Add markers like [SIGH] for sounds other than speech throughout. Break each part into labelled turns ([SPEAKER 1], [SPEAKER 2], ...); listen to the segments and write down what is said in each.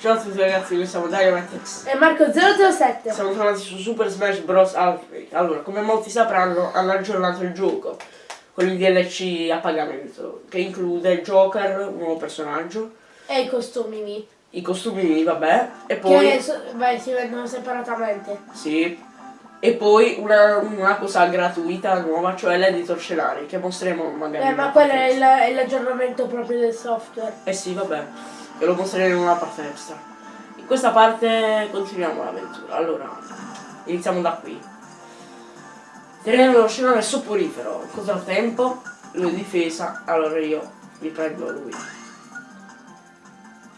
[SPEAKER 1] Ciao a tutti ragazzi, noi siamo Dynamatex.
[SPEAKER 2] E Marco 007.
[SPEAKER 1] Siamo tornati su Super Smash Bros. Ultimate. Allora, come molti sapranno, hanno aggiornato il gioco con il DLC a pagamento, che include il Joker, un nuovo personaggio,
[SPEAKER 2] E i costumi mi.
[SPEAKER 1] i costumi, vabbè, e poi...
[SPEAKER 2] Che so- beh, si vendono separatamente.
[SPEAKER 1] Sì. E poi una, una cosa gratuita nuova, cioè l'editor scenari, che mostreremo magari.
[SPEAKER 2] Eh, ma quello è l'aggiornamento proprio del software.
[SPEAKER 1] Eh sì, vabbè, ve lo mostreremo in una parte extra. In questa parte continuiamo l'avventura. Allora, iniziamo da qui. Tenere lo scenario soporifero, tempo? Lui difesa, allora io mi prendo lui.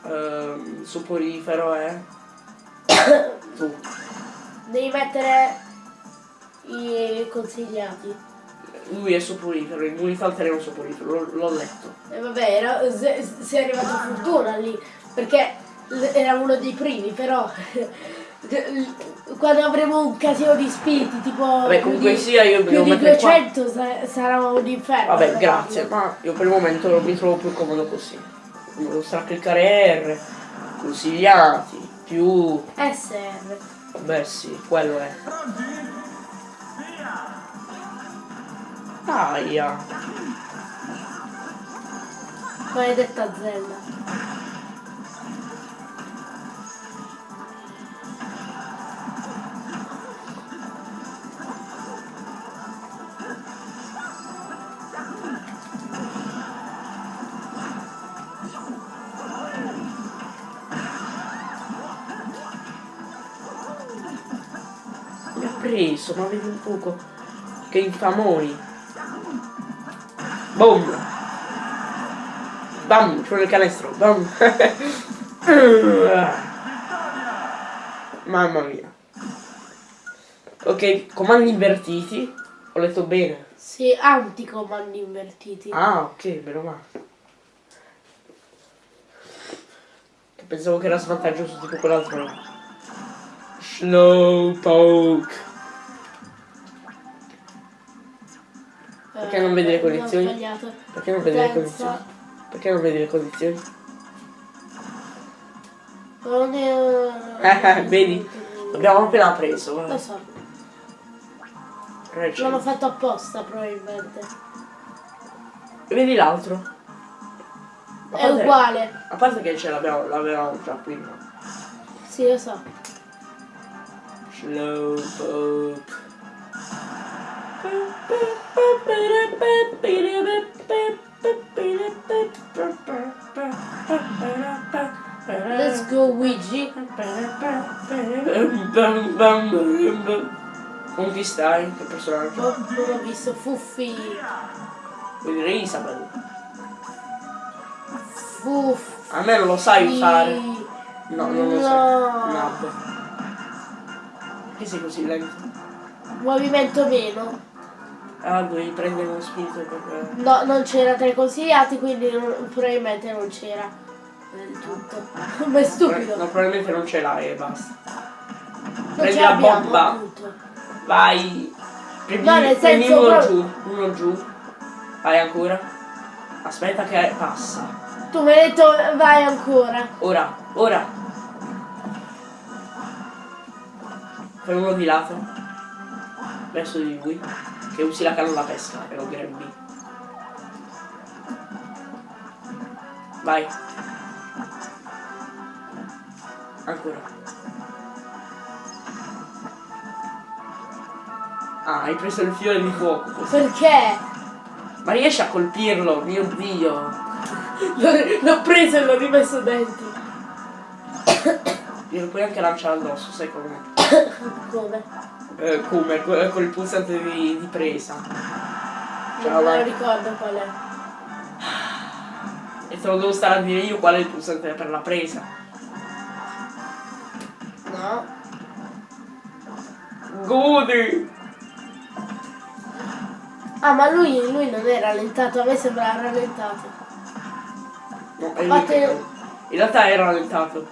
[SPEAKER 1] Ehm, soporifero è... [COUGHS] tu.
[SPEAKER 2] Devi mettere i consigliati.
[SPEAKER 1] Lui è soporifero, immunità al terreno soporifero, l'ho- letto.
[SPEAKER 2] E vabbè, era, se- sei arrivato a fortuna lì. Perché era uno dei primi, però. [LAUGHS] Quando avremo un casino di spiriti, tipo.
[SPEAKER 1] Vabbè, comunque
[SPEAKER 2] di-
[SPEAKER 1] sia, io
[SPEAKER 2] Più di
[SPEAKER 1] mettere qua.
[SPEAKER 2] 200 sa- sarà un inferno.
[SPEAKER 1] Vabbè, grazie, ma io per il momento mi trovo più comodo così. Devo cliccare R, consigliati, più...
[SPEAKER 2] SR.
[SPEAKER 1] Beh sì, quello è. Aia.
[SPEAKER 2] Maledetta Zelda.
[SPEAKER 1] Mi ha preso, ma vedi un poco. Che infamoni. Boom. Bam, vuole il canestro. Bam. Mamma mia. Ok, comandi invertiti. Ho letto bene.
[SPEAKER 2] Sì, anticomandi invertiti.
[SPEAKER 1] Ah, ok, meno male. Che pensavo che era svantaggioso tipo quell'altro. Slowpoke. Perché non vedi le condizioni? Perché non vedi le condizioni? Perché non [LAUGHS] vedi le condizioni?
[SPEAKER 2] Non è...
[SPEAKER 1] Eh, vedi? L'abbiamo appena preso.
[SPEAKER 2] Lo
[SPEAKER 1] guarda.
[SPEAKER 2] so.
[SPEAKER 1] Recente.
[SPEAKER 2] L'hanno fatto apposta probabilmente.
[SPEAKER 1] Vedi l'altro?
[SPEAKER 2] È uguale.
[SPEAKER 1] A parte che ce l'abbiamo, l'avevamo già prima.
[SPEAKER 2] Sì, lo so.
[SPEAKER 1] Slowpoke.
[SPEAKER 2] Let's go Luigi.
[SPEAKER 1] Con chi stai? Che personaggio?
[SPEAKER 2] Oh, non ho visto Fuffi.
[SPEAKER 1] Dire Isabel?
[SPEAKER 2] Fuffi.
[SPEAKER 1] A me non lo sai usare. No, non lo
[SPEAKER 2] No.
[SPEAKER 1] sai. Nab. Perché sei così lento?
[SPEAKER 2] Movimento meno.
[SPEAKER 1] Ah, devi prendere uno spirito per...
[SPEAKER 2] No, non c'era tra i consigliati, quindi non- probabilmente non c'era del tutto. [LAUGHS] Ma è stupido.
[SPEAKER 1] No, probabilmente non ce l'hai e basta.
[SPEAKER 2] non
[SPEAKER 1] prendi la bomba.
[SPEAKER 2] appunto.
[SPEAKER 1] Vai! Prendi,
[SPEAKER 2] No, nel
[SPEAKER 1] prendi
[SPEAKER 2] senso
[SPEAKER 1] uno
[SPEAKER 2] proprio-
[SPEAKER 1] giù, uno giù. Vai ancora. Aspetta che passa.
[SPEAKER 2] Tu mi hai detto vai ancora.
[SPEAKER 1] Ora, ora. Fai uno di lato. Verso di lui. Che usi la canna da pesca e lo grabbi. Vai. Ancora. Ah, hai preso il fiore di fuoco. così.
[SPEAKER 2] Perché?
[SPEAKER 1] Ma riesci a colpirlo, mio dio.
[SPEAKER 2] L'ho l'ho preso e l'ho rimesso dentro.
[SPEAKER 1] Glielo puoi anche lanciare addosso, sai come?
[SPEAKER 2] Come?
[SPEAKER 1] Eh, come? Con, con il pulsante di, di presa. Ciao,
[SPEAKER 2] non me lo ricordo qual è.
[SPEAKER 1] E te lo devo stare a dire io qual è il pulsante per la presa.
[SPEAKER 2] No.
[SPEAKER 1] Godi!
[SPEAKER 2] Ah, ma lui, lui non è rallentato, a me sembra rallentato.
[SPEAKER 1] No, è
[SPEAKER 2] Fate-
[SPEAKER 1] che- In realtà è rallentato.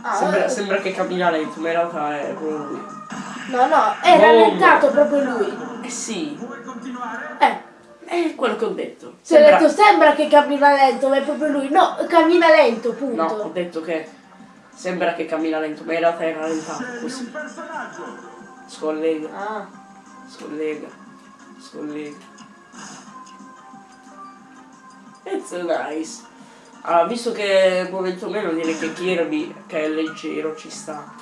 [SPEAKER 2] Ah,
[SPEAKER 1] Sembra,
[SPEAKER 2] eh,
[SPEAKER 1] sembra che cammina lento, ma in realtà è proprio lui.
[SPEAKER 2] No, no, è
[SPEAKER 1] Boom.
[SPEAKER 2] rallentato proprio lui.
[SPEAKER 1] Eh sì,
[SPEAKER 2] Eh,
[SPEAKER 1] è quello che ho detto.
[SPEAKER 2] se ho
[SPEAKER 1] Sembra-
[SPEAKER 2] detto sembra che cammina lento, ma è proprio lui. No, cammina lento, punto.
[SPEAKER 1] No, ho detto che Sembra che cammina lento, ma in realtà è rallentato così. Scollega,
[SPEAKER 2] Ah.
[SPEAKER 1] scollega, scollega. It's nice. Allora, visto che è momento meno direi che Kirby, che è leggero, ci sta.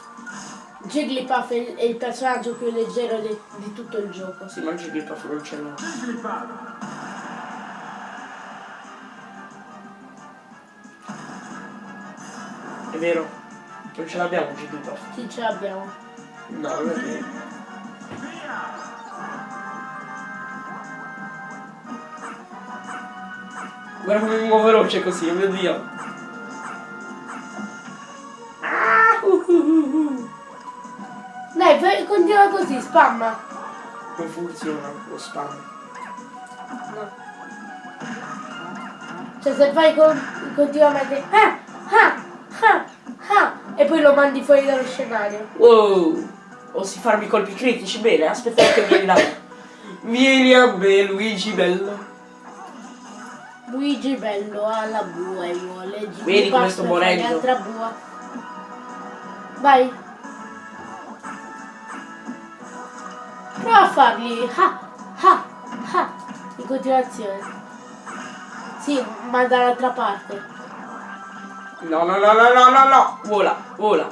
[SPEAKER 2] Jigglypuff è il, è il personaggio più leggero di, di tutto il gioco.
[SPEAKER 1] Si mangia il proprio non ce l'ho.
[SPEAKER 3] Jigglypuff.
[SPEAKER 1] È vero? Non ce l'abbiamo Jigglypuff.
[SPEAKER 2] Sì, ce l'abbiamo.
[SPEAKER 1] No, non è vero. Guarda come mi muovo veloce così, oh mio dio.
[SPEAKER 2] Spamma.
[SPEAKER 1] Non funziona lo spam.
[SPEAKER 2] No. Cioè se fai con- continuamente ah, ah, ah, ah, e poi lo mandi fuori dallo scenario.
[SPEAKER 1] Wow! Osi farmi colpi critici, bene, aspetta che vieni me. Vieni a me, Luigi bello.
[SPEAKER 2] Luigi bello alla bua e vuole
[SPEAKER 1] Vedi come sto morendo?
[SPEAKER 2] Vai. Prova a farli ah, ah, ah, in continuazione. Sì, ma dall'altra parte.
[SPEAKER 1] No, no, no, no, no, no, no! Vola, vola.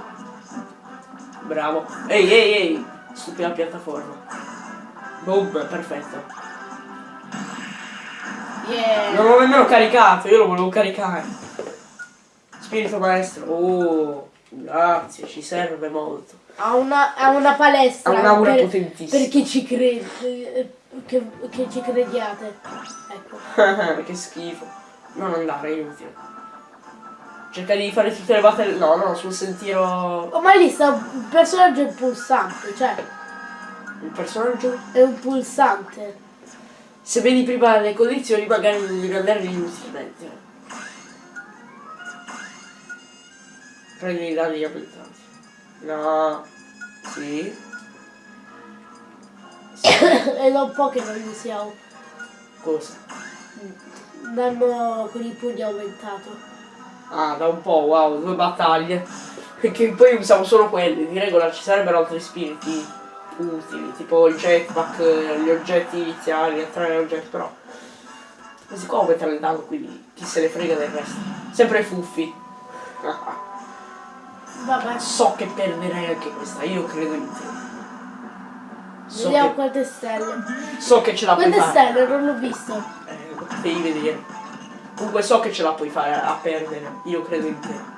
[SPEAKER 1] Bravo. Ehi, ehi, ehi! Stupida piattaforma. Boom, perfetto.
[SPEAKER 2] Yeah.
[SPEAKER 1] Non l'ho nemmeno caricato, io lo volevo caricare. Spirito maestro. Oh, grazie, ci serve molto.
[SPEAKER 2] Ha una, ha una palestra
[SPEAKER 1] Ha un'aura
[SPEAKER 2] per,
[SPEAKER 1] potentissima.
[SPEAKER 2] per chi ci crede, che, che ci crediate. Ecco. [LAUGHS]
[SPEAKER 1] che schifo. Non andare, è inutile. Cerca di fare tutte le battaglie. No, no, sul sentiero.
[SPEAKER 2] Oh, ma lì sta un personaggio è pulsante, cioè
[SPEAKER 1] Il personaggio.
[SPEAKER 2] è un pulsante.
[SPEAKER 1] Se vedi prima le condizioni, magari non devi andare inutilmente. Prendi i danni abilitati. No. Sì. [COUGHS]
[SPEAKER 2] è da un po' che non li usiamo.
[SPEAKER 1] Cosa?
[SPEAKER 2] Danno con i pugni aumentato.
[SPEAKER 1] Ah, da un po', wow, due battaglie. Perché poi usiamo solo quelle. Di regola ci sarebbero altri spiriti utili, tipo il jetpack, gli oggetti iniziali, attrarre oggetti, però. Questi qua aumentano il danno, quindi chi se ne frega del resto. Sempre fuffi. [LAUGHS]
[SPEAKER 2] Vabbè,
[SPEAKER 1] so che perderei anche questa, io credo in te. So
[SPEAKER 2] vediamo
[SPEAKER 1] che,
[SPEAKER 2] quante stelle.
[SPEAKER 1] so che ce la puoi
[SPEAKER 2] Quante
[SPEAKER 1] fare.
[SPEAKER 2] stelle? Non l'ho visto.
[SPEAKER 1] Eh, devi vedere. Comunque so che ce la puoi fare a perdere. Io credo in te.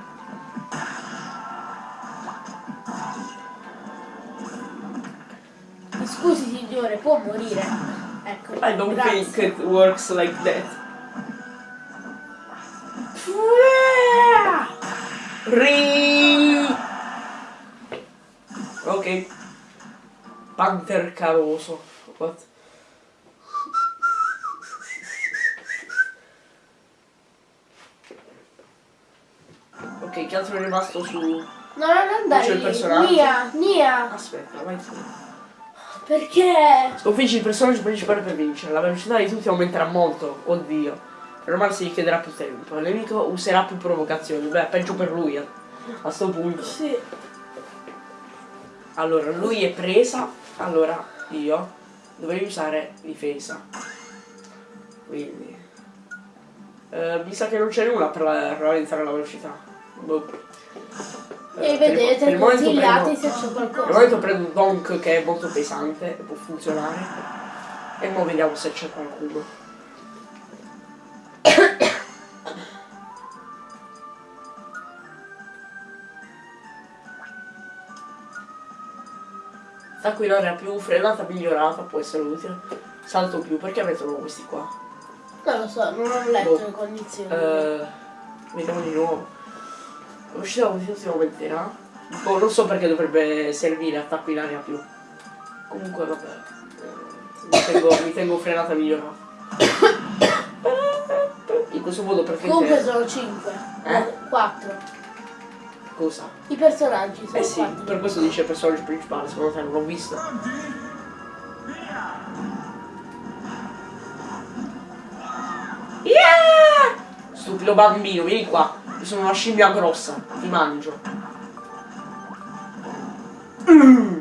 [SPEAKER 2] Scusi signore, può morire. Ecco.
[SPEAKER 1] I don't
[SPEAKER 2] grazie.
[SPEAKER 1] think it works like that. Ri. Ok. Panther caroso. What? Ok, che altro è rimasto su...
[SPEAKER 2] No, non andare
[SPEAKER 1] C'è il personaggio?
[SPEAKER 2] Nia, Nia.
[SPEAKER 1] Aspetta, vai tu.
[SPEAKER 2] Perché?
[SPEAKER 1] Sconfiggi il personaggio principale per vincere. La velocità di tutti aumenterà molto. Oddio. Per si richiederà più tempo. Il nemico userà più provocazioni. Beh, peggio per lui. eh. A sto punto.
[SPEAKER 2] Sì.
[SPEAKER 1] Allora, lui è presa. Allora, io dovrei usare difesa. Quindi. eh, mi sa che non c'è nulla per, per rallentare la velocità. Boh.
[SPEAKER 2] E
[SPEAKER 1] Eh, per il- per
[SPEAKER 2] vedete,
[SPEAKER 1] il
[SPEAKER 2] consigliate
[SPEAKER 1] prendo-
[SPEAKER 2] se c'è
[SPEAKER 1] Per il
[SPEAKER 2] qualcosa.
[SPEAKER 1] momento prendo Donk che è molto pesante e può funzionare. E ora vediamo se c'è qualcuno. Attacco in più frenata migliorata può essere utile. Salto più, perché mettono questi qua?
[SPEAKER 2] Non lo so, non ho letto
[SPEAKER 1] Boh.
[SPEAKER 2] le condizioni.
[SPEAKER 1] Eh, vediamo di nuovo. L'uscita si aumenterà. Boh, non so perché dovrebbe servire attacco in aria più. Comunque vabbè. eh, mi, tengo, mi tengo frenata migliorata. [COUGHS] In questo modo
[SPEAKER 2] Comunque
[SPEAKER 1] praticamente.
[SPEAKER 2] sono 5.
[SPEAKER 1] Eh?
[SPEAKER 2] 4.
[SPEAKER 1] Cosa?
[SPEAKER 2] I personaggi sono
[SPEAKER 1] Eh sì,
[SPEAKER 2] 4.
[SPEAKER 1] per questo dice il personaggio principale, secondo te non l'ho visto. Yeah! Stupido bambino, vieni qua. Io sono una scimmia grossa, ti mangio. Mm.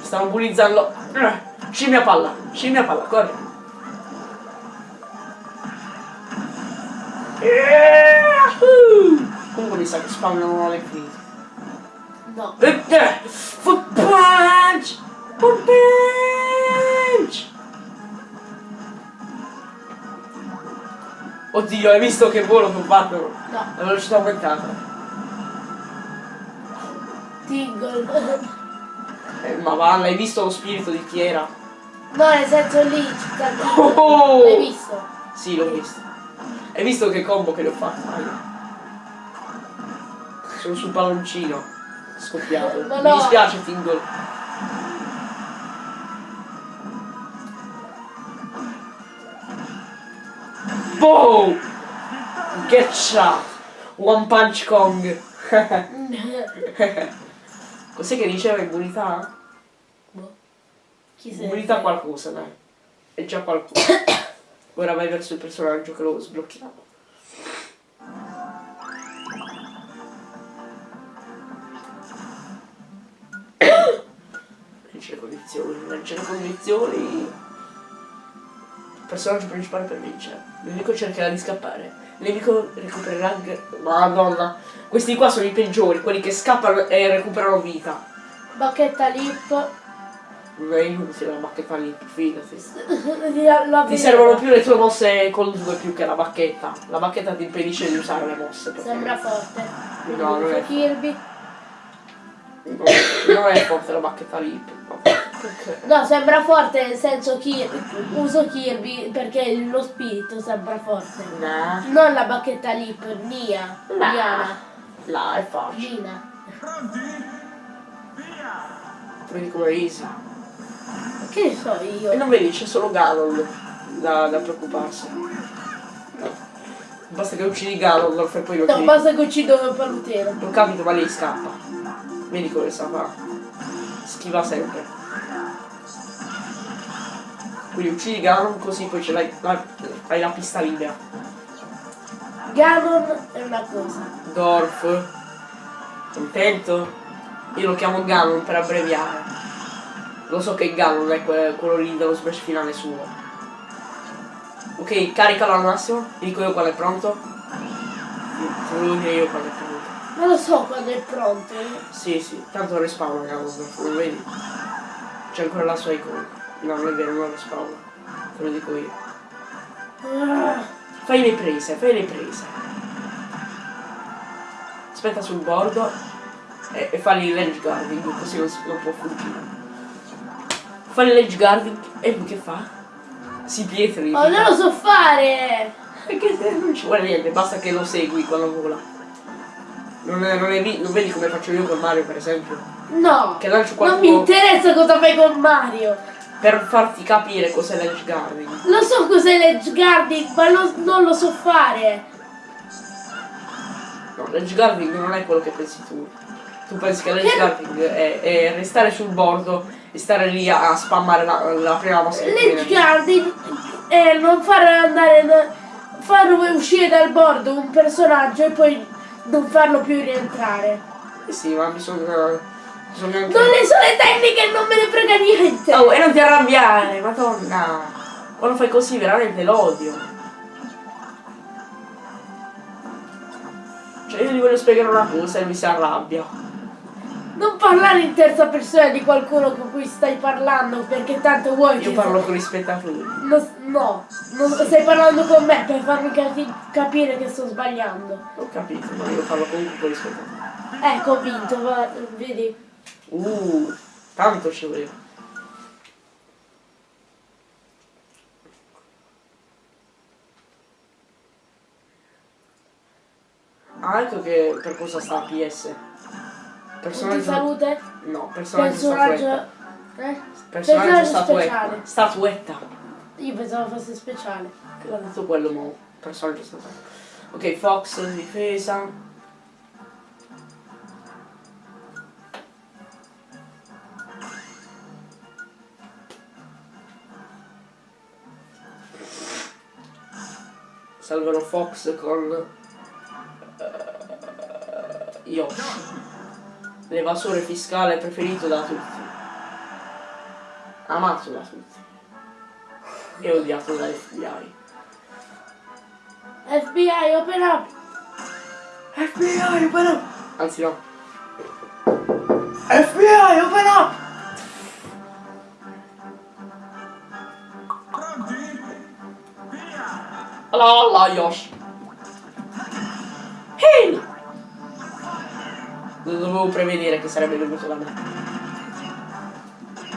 [SPEAKER 1] Stanno bullizzando. Scimmia palla, scimmia palla, corri. Yahoo! Comunque mi sa che spawnano all'infinito.
[SPEAKER 2] No.
[SPEAKER 1] Eh, eh, Foot punch! Foot punch! Oddio, hai visto che volo che ho fatto?
[SPEAKER 2] No.
[SPEAKER 1] La velocità aumentata.
[SPEAKER 2] Tingle.
[SPEAKER 1] Eh, ma va, hai visto lo spirito di Chiera?
[SPEAKER 2] No, nel senso lì, città
[SPEAKER 1] Oh!
[SPEAKER 2] L'hai visto?
[SPEAKER 1] Sì, l'ho visto. Hai visto che combo che le ho fatto? Sono sul palloncino. Scoppiato. Mi
[SPEAKER 2] no.
[SPEAKER 1] dispiace, Tingle. Boom! Get shot! One Punch Kong! [LAUGHS] Cos'è che diceva immunità?
[SPEAKER 2] Boh. Chi sei?
[SPEAKER 1] Immunità qualcosa, dai. È già qualcosa. Ora vai verso il personaggio che lo sblocchiamo. Condizioni, legge le condizioni. Il personaggio principale per vincere. Il nemico cercherà di scappare. Il nemico recupererà. Madonna. Questi qua sono i peggiori, quelli che scappano e recuperano vita.
[SPEAKER 2] Bacchetta lip.
[SPEAKER 1] Non è inutile la bacchetta lì, fidati. [LAUGHS]
[SPEAKER 2] La, la
[SPEAKER 1] Ti servono più le tue mosse col 2 più che la bacchetta. La bacchetta ti impedisce di usare le mosse.
[SPEAKER 2] Sembra forte.
[SPEAKER 1] No, non è.
[SPEAKER 2] Kirby.
[SPEAKER 1] No, non è forte la bacchetta lì. Ok.
[SPEAKER 2] No, sembra forte nel senso che uso Kirby perché lo spirito sembra forte.
[SPEAKER 1] No.
[SPEAKER 2] Non la bacchetta lip, Nia.
[SPEAKER 1] Nah.
[SPEAKER 2] Diana.
[SPEAKER 1] Là, è facile.
[SPEAKER 2] Gina.
[SPEAKER 3] Pronti? Via!
[SPEAKER 1] Vedi come easy.
[SPEAKER 2] Che ne so
[SPEAKER 1] E
[SPEAKER 2] io?
[SPEAKER 1] non vedi, c'è solo Ganon da, da preoccuparsi. Basta che uccidi Ganondorf e poi lo
[SPEAKER 2] No,
[SPEAKER 1] tiri.
[SPEAKER 2] basta che uccido il palutero.
[SPEAKER 1] Non capito, ma lei scappa. Vedi come sa fa. Schiva sempre. Quindi uccidi Ganon così poi ce l'hai. la- Hai la pista libera.
[SPEAKER 2] Ganon è una cosa.
[SPEAKER 1] Dorf. Contento? Io lo chiamo Ganon per abbreviare. Lo so che Ganon è que- quello lì dello smash finale suo. Ok, caricalo al massimo. Ti dico io quando è pronto. Te lo devo dire io quando è pronto.
[SPEAKER 2] Non lo so quando è pronto.
[SPEAKER 1] Sì, sì, tanto respawna Ganondorf, non vedi? C'è ancora la sua icona. No, non è vero, non respawna. Te lo dico io.
[SPEAKER 2] Ah,
[SPEAKER 1] Fai le prese, fai le prese. Aspetta sul bordo e, e fai il ledge guarding, così non, non può fuggire. Fai il ledge guarding e lui che fa? Si pietri.
[SPEAKER 2] Oh, non lo so fare! [LAUGHS]
[SPEAKER 1] Perché non ci vuole niente, basta che lo segui quando vola. Non, è- non, è non vedi come faccio io con Mario per esempio?
[SPEAKER 2] No!
[SPEAKER 1] Che lancio
[SPEAKER 2] Non
[SPEAKER 1] qualcuno
[SPEAKER 2] mi interessa cosa fai con Mario!
[SPEAKER 1] Per farti capire cos'è l'edge guarding.
[SPEAKER 2] Lo so cos'è l'edge guarding, ma lo- non lo so fare!
[SPEAKER 1] No, l'edge guarding non è quello che pensi tu. Tu pensi che l'edge guarding è, è restare sul bordo e stare lì a, a spammare la, la prima mossa
[SPEAKER 2] L'edge guarding è non far andare. da- far uscire dal bordo un personaggio e poi non farlo più rientrare.
[SPEAKER 1] Eh sì, ma bisogna. Anche.
[SPEAKER 2] Non le so le tecniche, non me ne frega niente!
[SPEAKER 1] Oh, e non ti arrabbiare, madonna! Quando fai così veramente l'odio. Cioè io gli voglio spiegare una cosa e lui si arrabbia.
[SPEAKER 2] Non parlare in terza persona di qualcuno con cui stai parlando perché tanto vuoi
[SPEAKER 1] Io parlo con i spettatori.
[SPEAKER 2] No, no, non stai parlando con me per farmi capi- capire che sto sbagliando.
[SPEAKER 1] Ho capito, ma io parlo comunque con i spettatori.
[SPEAKER 2] Ecco, ho vinto, va- vedi?
[SPEAKER 1] Uh, tanto ci voleva. Ah, ecco che per cosa sta PS. Personaggio.
[SPEAKER 2] salute,
[SPEAKER 1] No, personaggio
[SPEAKER 2] personaggio...
[SPEAKER 1] statuetta.
[SPEAKER 2] Eh?
[SPEAKER 1] Personaggio
[SPEAKER 2] Personaggio
[SPEAKER 1] statuetta.
[SPEAKER 2] speciale.
[SPEAKER 1] Statuetta.
[SPEAKER 2] Io pensavo fosse speciale.
[SPEAKER 1] Che l'ha detto quello mo. Personaggio statuetta. Ok, Fox, difesa. Salvano Fox con eh, Yoshi. l'evasore fiscale preferito da tutti. Amato da tutti. E odiato dall'FBI.
[SPEAKER 2] FBI, open up!
[SPEAKER 1] FBI, open up! Anzi no. FBI, open up! Alla Yoshi. Ehi! Lo dovevo prevedere che sarebbe venuto da me.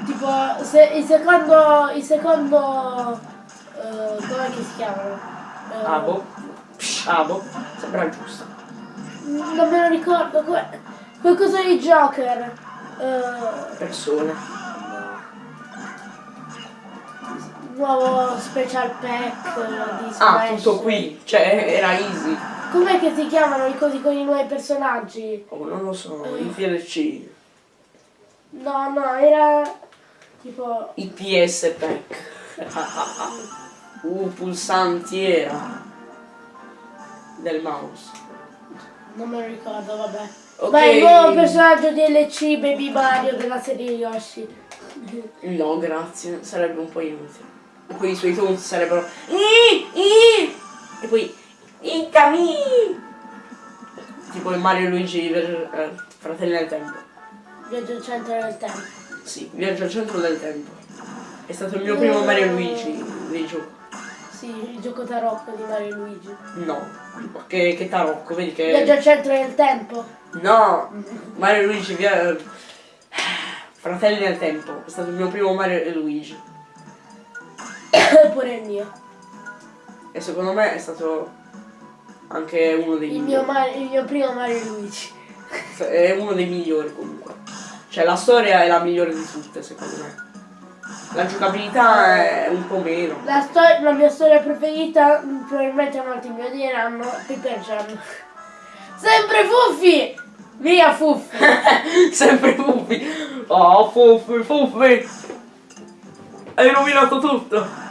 [SPEAKER 2] Tipo, se, il secondo... Il secondo... eh, com'è che si chiamano? Eh,
[SPEAKER 1] Abo. Abo. Sembra giusto.
[SPEAKER 2] Non me lo ricordo, qualcosa di Joker. Eh,
[SPEAKER 1] Persone.
[SPEAKER 2] Nuovo special pack eh, di Smash.
[SPEAKER 1] Ah, tutto qui. Cioè, era easy.
[SPEAKER 2] Com'è che si chiamano i cosi con i nuovi personaggi?
[SPEAKER 1] Oh, non lo so. I DLC.
[SPEAKER 2] No, no, era tipo...
[SPEAKER 1] I PS pack. uh, pulsanti era. Del mouse.
[SPEAKER 2] Non me lo ricordo, vabbè.
[SPEAKER 1] Ok.
[SPEAKER 2] Ma il nuovo personaggio DLC Baby Mario della serie Yoshi.
[SPEAKER 1] No, grazie. Sarebbe un po' inutile. Poi i suoi toni sarebbero. E poi. Incami! Tipo il Mario e Luigi per eh, Fratelli del Tempo.
[SPEAKER 2] Viaggio al centro del tempo.
[SPEAKER 1] Sì, viaggio al centro del tempo. È stato il mio primo Mario e Luigi dei giochi.
[SPEAKER 2] Sì, il gioco tarocco di Mario e Luigi.
[SPEAKER 1] No. Che, che tarocco, vedi
[SPEAKER 2] Viaggio
[SPEAKER 1] che.
[SPEAKER 2] al centro del tempo.
[SPEAKER 1] No! Mario e Luigi via. Fratelli del Tempo. È stato il mio primo Mario e Luigi. [COUGHS]
[SPEAKER 2] Pure il mio.
[SPEAKER 1] E secondo me è stato anche uno dei
[SPEAKER 2] Il mio,
[SPEAKER 1] migliori.
[SPEAKER 2] Mario- il mio primo Mario Luigi.
[SPEAKER 1] È uno dei migliori comunque. Cioè la storia è la migliore di tutte secondo me. La giocabilità è un po' meno.
[SPEAKER 2] La, la mia storia preferita, mm, probabilmente molti mi odieranno, Piper Jam. [LAUGHS] Sempre Fuffi! Via Fuffi! [LAUGHS]
[SPEAKER 1] Sempre Fuffi. Oh Fuffi, Fuffi. Hai rovinato tutto.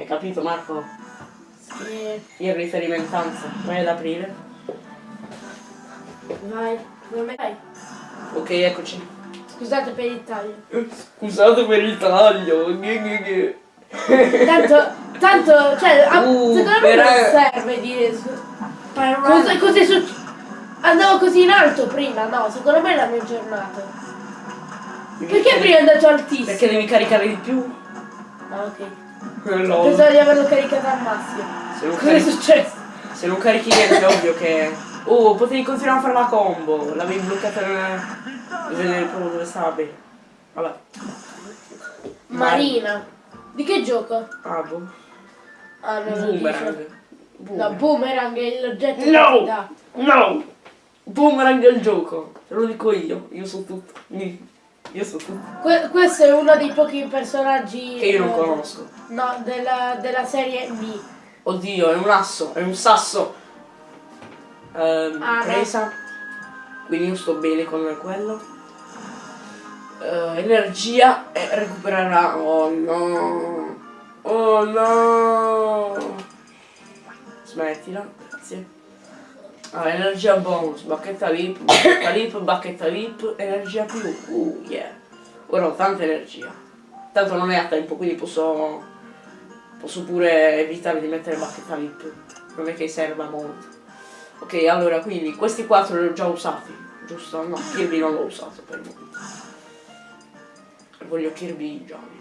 [SPEAKER 1] Hai capito Marco?
[SPEAKER 2] Sì,
[SPEAKER 1] Il riferimentanza. Vai ad aprire.
[SPEAKER 2] vai, come vai?
[SPEAKER 1] Ok, eccoci.
[SPEAKER 2] Scusate per il taglio.
[SPEAKER 1] Scusate per il taglio.
[SPEAKER 2] Tanto, tanto, cioè, a-
[SPEAKER 1] Uh,
[SPEAKER 2] secondo me non serve dire... Cosa, cosa è successo? Andavo così in alto prima, no, secondo me è la mia giornata. Perché prima è andato altissimo?
[SPEAKER 1] Perché devi caricare di più?
[SPEAKER 2] Ah, ok.
[SPEAKER 1] Lol.
[SPEAKER 2] Pensavo di averlo caricato al massimo.
[SPEAKER 1] Se non,
[SPEAKER 2] Cosa è
[SPEAKER 1] carichi,
[SPEAKER 2] successo?
[SPEAKER 1] se non carichi niente è ovvio che... Oh, potevi continuare a fare la combo. L'avevi bloccata nel... Dove, proprio dove stava bene. Vabbè.
[SPEAKER 2] Marina. Di che gioco?
[SPEAKER 1] Ah, boh.
[SPEAKER 2] Ah, non
[SPEAKER 1] Boomerang.
[SPEAKER 2] dice. No,
[SPEAKER 1] Boomerang.
[SPEAKER 2] boomerang è l'oggetto
[SPEAKER 1] No! No! Boomerang è il gioco. Te lo dico io. Io so tutto. Io so tutto.
[SPEAKER 2] Que- questo è uno dei pochi personaggi
[SPEAKER 1] Che io non
[SPEAKER 2] eh,
[SPEAKER 1] conosco.
[SPEAKER 2] No, della, della serie Mi.
[SPEAKER 1] Oddio, è un asso, è un sasso. Ehm,
[SPEAKER 2] Ah, no.
[SPEAKER 1] presa. Quindi io sto bene con quello. Eh, energia e recupererà. Oh no. Oh no. Smettila, grazie. Ah, energia bonus, bacchetta lip, bacchetta lip, bacchetta lip, energia più. Uh, yeah. Ora ho tanta energia. Tanto non è a tempo, quindi posso Posso pure evitare di mettere bacchetta lip. Non è che serva molto. Ok, allora quindi questi quattro li ho già usati, giusto? No, Kirby non l'ho usato per il momento. Voglio Kirby giallo.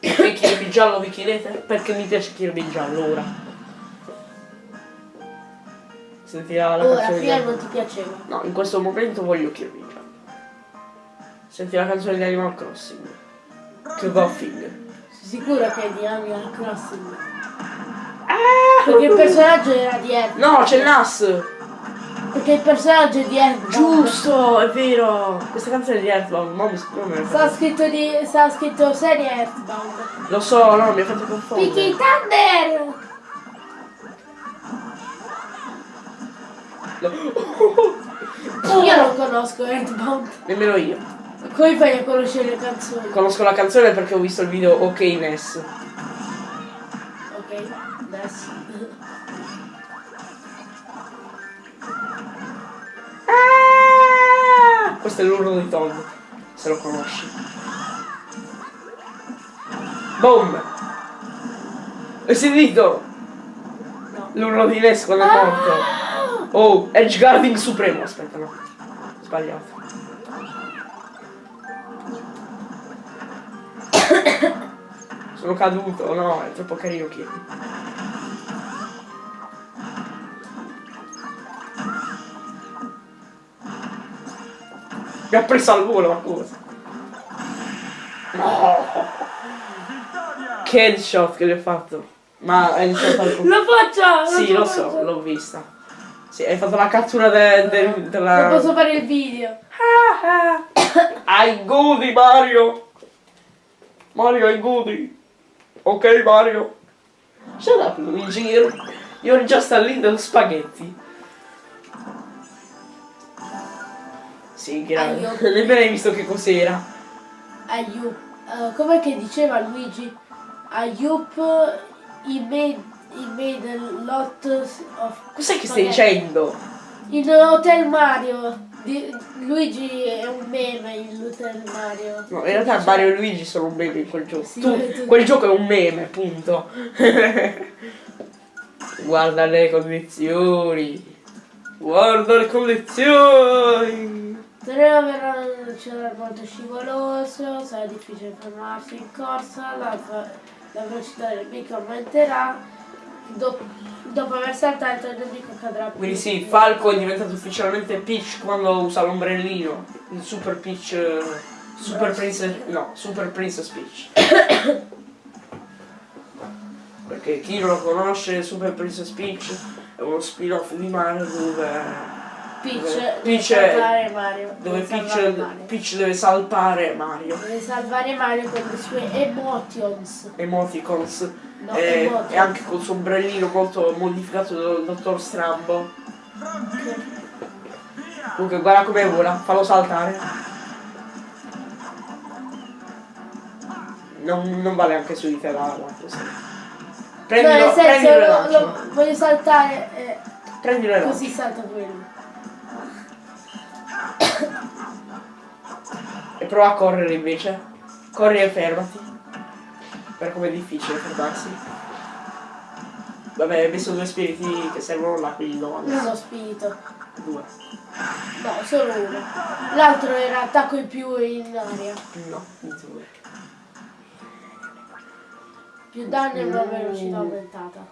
[SPEAKER 1] Perché Kirby giallo vi chiedete? Perché mi piace Kirby giallo ora. Sentirà la
[SPEAKER 2] Ora,
[SPEAKER 1] canzone
[SPEAKER 2] prima
[SPEAKER 1] di-
[SPEAKER 2] non ti piaceva.
[SPEAKER 1] No, in questo momento voglio Kirby. Senti la canzone di Animal Crossing. Che finger.
[SPEAKER 2] Sei sicuro che è di Animal Crossing?
[SPEAKER 1] Ah!
[SPEAKER 2] Perché il personaggio era di Earth.
[SPEAKER 1] No, c'è il NAS!
[SPEAKER 2] Perché il personaggio è di Earth.
[SPEAKER 1] Giusto, è vero! Questa canzone è di Earthbound, ma mi ne
[SPEAKER 2] Sta scritto di. sta scritto serie Earthbound.
[SPEAKER 1] Lo so, no, mi ha fatto
[SPEAKER 2] Picchi
[SPEAKER 1] confondere.
[SPEAKER 2] Earthbound. Io non conosco Earthbound.
[SPEAKER 1] Nemmeno io.
[SPEAKER 2] Come fai a conoscere le canzoni?
[SPEAKER 1] Conosco la canzone perché ho visto il video Ok Ness.
[SPEAKER 2] Ok, Ness. Ah!
[SPEAKER 1] Questo è l'urlo di Tom, se lo conosci. Boom! Hai sentito?
[SPEAKER 2] No.
[SPEAKER 1] L'urlo di Ness quando è morto. Ah! Oh, Edge Guarding Supremo. Aspetta, no. Sbagliato. [COUGHS] Sono caduto, no, è troppo carino Kirby. Mi ha preso al volo, ma cosa? No! Che headshot che gli ho fatto. Ma headshot al [LAUGHS]
[SPEAKER 2] La faccia!
[SPEAKER 1] Sì, lo
[SPEAKER 2] faccia.
[SPEAKER 1] so, l'ho vista. Sì, hai fatto la cattura de- de- della...
[SPEAKER 2] Non posso fare il video.
[SPEAKER 1] Ai godi Mario! Mario ai godi! Ok Mario! Shut up Luigi, you're, you're just a little spaghetti. Sì, grazie.
[SPEAKER 2] Aiuto. [LAUGHS]
[SPEAKER 1] Nemmeno hai visto che cos'era.
[SPEAKER 2] Ayup. Uh, com'è che diceva Luigi? Ayup, he made, he made a lot of...
[SPEAKER 1] Cos'è che stai dicendo?
[SPEAKER 2] In Hotel Mario. Di- Luigi è un meme in Hotel Mario.
[SPEAKER 1] No, in realtà Mario e Luigi sono un meme in quel gioco.
[SPEAKER 2] Sì,
[SPEAKER 1] Tu- quel gioco è un meme, punto. [LAUGHS] Guarda le condizioni. Guarda le condizioni.
[SPEAKER 2] Tornerà verrà c'era molto scivoloso, sarà difficile fermarsi in corsa, la, la velocità del nemico aumenterà, dopo, dopo aver saltato il nemico cadrà più.
[SPEAKER 1] Quindi sì, Falco è diventato ufficialmente Peach quando usa l'ombrellino. Il Super Peach. eh, Super Princess. No, Super Princess Peach. Perché chi non lo conosce, Super Princess Peach è uno spin-off di Mario dove.
[SPEAKER 2] Peach, deve
[SPEAKER 1] Peach è-
[SPEAKER 2] salvare Mario.
[SPEAKER 1] Dove
[SPEAKER 2] deve salvare
[SPEAKER 1] Peach,
[SPEAKER 2] Mario.
[SPEAKER 1] Peach deve salvare Mario.
[SPEAKER 2] Deve salvare Mario con le sue emotions.
[SPEAKER 1] Emoticons.
[SPEAKER 2] No,
[SPEAKER 1] e,
[SPEAKER 2] emotions.
[SPEAKER 1] e anche col suo ombrellino molto modificato dal dottor Strambo.
[SPEAKER 3] Via!
[SPEAKER 1] Comunque guarda come vola, fallo saltare. Non, non vale anche su di te la.
[SPEAKER 2] No,
[SPEAKER 1] Prendilo,
[SPEAKER 2] nel senso,
[SPEAKER 1] prendilo
[SPEAKER 2] lo- lo- voglio saltare eh,
[SPEAKER 1] Prendilo
[SPEAKER 2] così salta quello.
[SPEAKER 1] E prova a correre invece. Corri e fermati. Per come è difficile fermarsi. Vabbè, hai messo due spiriti che servono là, quindi no.
[SPEAKER 2] Uno spirito.
[SPEAKER 1] Due.
[SPEAKER 2] No, solo uno. L'altro era attacco in più in aria.
[SPEAKER 1] No, due.
[SPEAKER 2] Più danni e una velocità aumentata.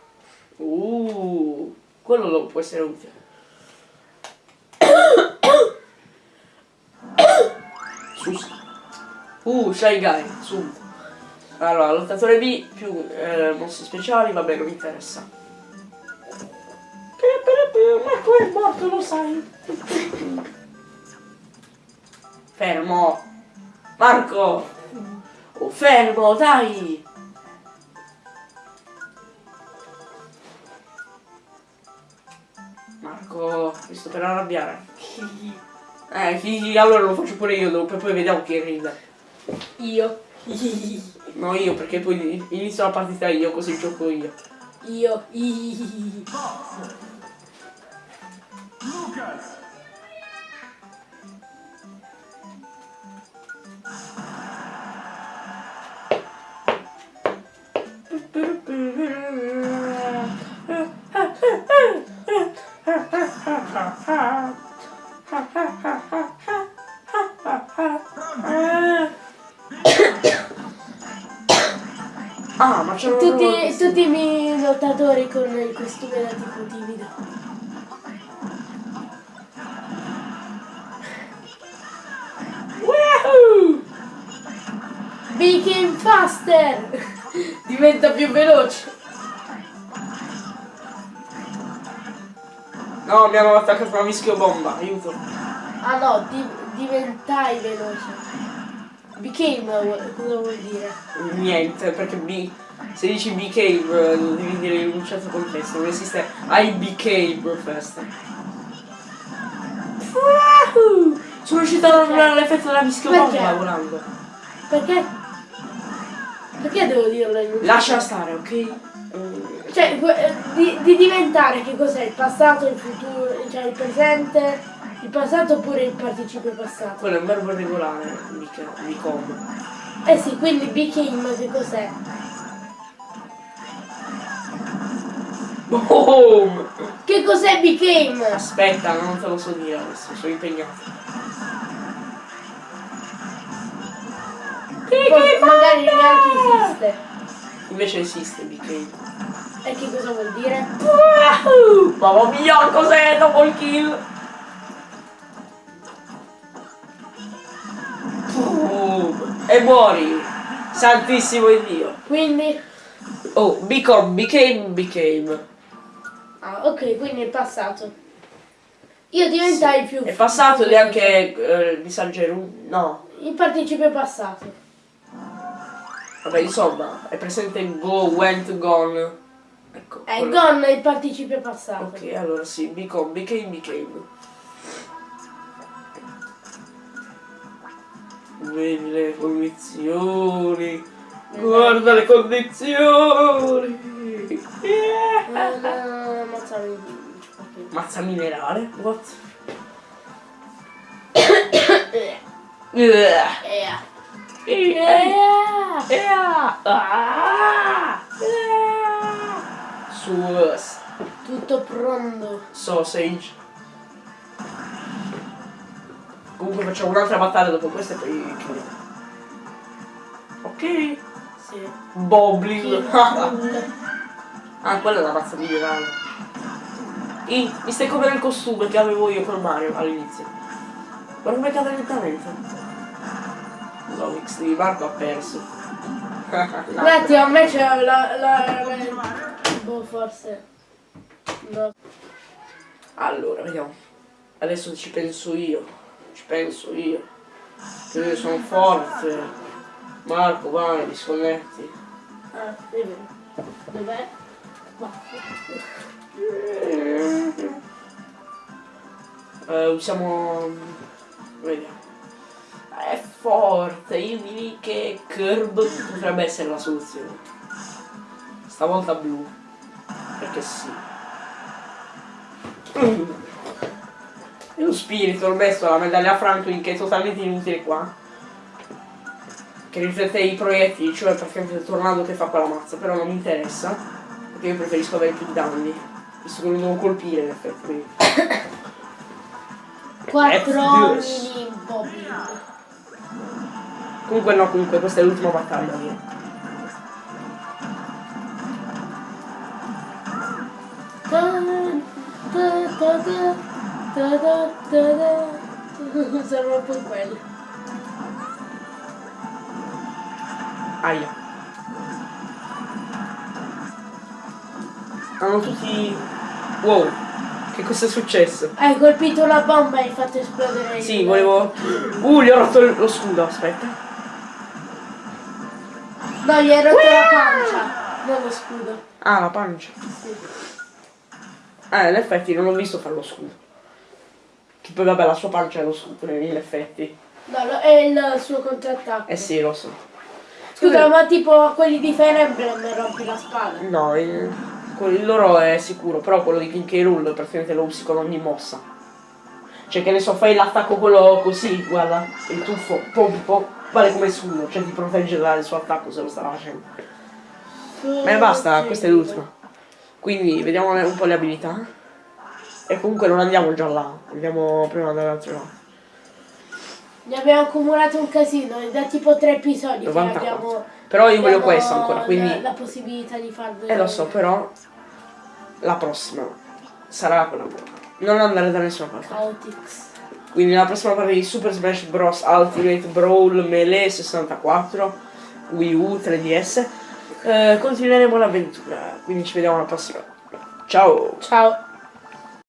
[SPEAKER 1] Uh, quello lo può essere utile. Uh, Shy Guy, subito. Allora, lottatore B più eh, mossi speciali, vabbè, non mi interessa. Marco è morto, lo sai. Fermo. Marco. Oh, fermo, dai. Marco, mi sto per arrabbiare. Eh, allora lo faccio pure io dopo e poi vediamo chi ride.
[SPEAKER 2] Io. [LAUGHS]
[SPEAKER 1] No, io perché poi inizio la partita io, così gioco io.
[SPEAKER 2] Io.
[SPEAKER 3] Lucas! [LAUGHS]
[SPEAKER 2] Tutti, tutti i miei lottatori con il costume da tipo timido.
[SPEAKER 1] Wahoo!
[SPEAKER 2] Became faster! Diventa più veloce.
[SPEAKER 1] No, mi hanno attaccato una mischio bomba, aiuto.
[SPEAKER 2] Ah no, di- diventai veloce. Became, cosa vuol dire?
[SPEAKER 1] Niente, perché B, se dici eh, lo devi dire in un certo contesto, non esiste I became festa. Wahoo! Sono riuscito a dare l'effetto della bomba volando.
[SPEAKER 2] Perché? Perché devo dirlo in un
[SPEAKER 1] Lascia stare, ok? Eh,
[SPEAKER 2] Cioè, que- di, di diventare che cos'è? Il passato, il futuro, cioè il presente, il passato oppure il participio passato?
[SPEAKER 1] Quello è un verbo regolare, mica, become.
[SPEAKER 2] Eh sì, quindi became che cos'è?
[SPEAKER 1] Boom!
[SPEAKER 2] Che cos'è became?
[SPEAKER 1] Aspetta, non te lo so dire adesso, sono impegnato.
[SPEAKER 2] Forse magari neanche esiste.
[SPEAKER 1] Invece esiste became.
[SPEAKER 2] E che cosa vuol dire?
[SPEAKER 1] Wahoo! Mamma mia, cos'è double kill? Boom! E muori! Santissimo Dio!
[SPEAKER 2] Quindi,
[SPEAKER 1] Oh, become, became, became.
[SPEAKER 2] Ah, ok, quindi il passato. Io diventai più.
[SPEAKER 1] È passato ed è anche eh, di San Geru. No.
[SPEAKER 2] Il participio passato.
[SPEAKER 1] Vabbè, insomma, è presente go, went, gone. Ecco.
[SPEAKER 2] È
[SPEAKER 1] quello.
[SPEAKER 2] gone il participio passato.
[SPEAKER 1] Ok, allora sì, become, became, became. Vedi le condizioni. Guarda le condizioni. Yeah.
[SPEAKER 2] Eh, no, ammazzami. ok.
[SPEAKER 1] Mazza minerale? What? Yeah. Yeah.
[SPEAKER 2] eh.
[SPEAKER 1] Yeah. Ah. Yeah. Sus.
[SPEAKER 2] Tutto pronto.
[SPEAKER 1] Sausage. Comunque facciamo un'altra battaglia dopo questa e poi chiudiamo. Ok.
[SPEAKER 2] Sì.
[SPEAKER 1] Boblin. [LAUGHS] Ah, quella è la razza minerale. Ih, mi stai come nel costume che avevo io con Mario all'inizio. Guarda come cade lentamente. No, X di Marco ha perso. [LAUGHS]
[SPEAKER 2] Un attimo, a me c'è la, la, la- Boh, forse. No.
[SPEAKER 1] Allora, vediamo. Adesso ci penso io. Ci penso io. Che io sono forte. Marco, vai, disconnetti.
[SPEAKER 2] Ah, è vero. Dov'è?
[SPEAKER 1] Eh, usiamo. Vediamo. È forte, io direi che Curb potrebbe essere la soluzione. Stavolta blu. Perché sì. E lo spirito, ho messo la medaglia Franklin che è totalmente inutile qua. Che riflette i proiettili, cioè praticamente il tornado che fa quella mazza, però non mi interessa. Perché io preferisco avere più danni. Visto che lo devo colpire in effetti. quindi.
[SPEAKER 2] Quattro
[SPEAKER 1] F2.
[SPEAKER 2] mini bobbin.
[SPEAKER 1] Comunque no, comunque questa è l'ultima battaglia mia.
[SPEAKER 2] Sembra un po' quello.
[SPEAKER 1] Aia. Hanno tutti. Wow, che cosa è successo?
[SPEAKER 2] Hai colpito la bomba e hai fatto esplodere il-
[SPEAKER 1] Sì, volevo. Uh, gli ho rotto lo scudo, aspetta.
[SPEAKER 2] No, gli hai rotto la pancia, non lo scudo.
[SPEAKER 1] Ah, la pancia.
[SPEAKER 2] Sì.
[SPEAKER 1] Eh, in effetti non ho visto fare lo scudo. Che poi vabbè la sua pancia è lo scudo, in effetti.
[SPEAKER 2] No, lo- è il suo contrattacco.
[SPEAKER 1] Eh sì, lo so.
[SPEAKER 2] Scusa, ma tipo quelli di Fire Emblem rompi la spada.
[SPEAKER 1] No, il, il loro è sicuro, però quello di King K. Rool praticamente lo usi con ogni mossa. Cioè che ne so, fai l'attacco quello così, guarda, il tuffo, pom pom, vale come scudo, cioè ti protegge dal suo attacco se lo stava facendo. Ma basta, questa è l'ultima. Quindi vediamo un po' le abilità. E comunque non andiamo già là, andiamo prima dall'altro lato.
[SPEAKER 2] Ne abbiamo accumulato un casino, è da tipo tre episodi
[SPEAKER 1] 94.
[SPEAKER 2] che abbiamo...
[SPEAKER 1] Però io voglio questo ancora, quindi...
[SPEAKER 2] La, la possibilità di farlo.
[SPEAKER 1] Eh lo so, però la prossima sarà quella buona. Non andare da nessuna parte.
[SPEAKER 2] Chaotix.
[SPEAKER 1] Quindi la prossima parte di Super Smash Bros. Ultimate Brawl Melee 64 Wii U 3DS eh, continueremo l'avventura. Quindi ci vediamo alla prossima. Ciao!
[SPEAKER 2] Ciao.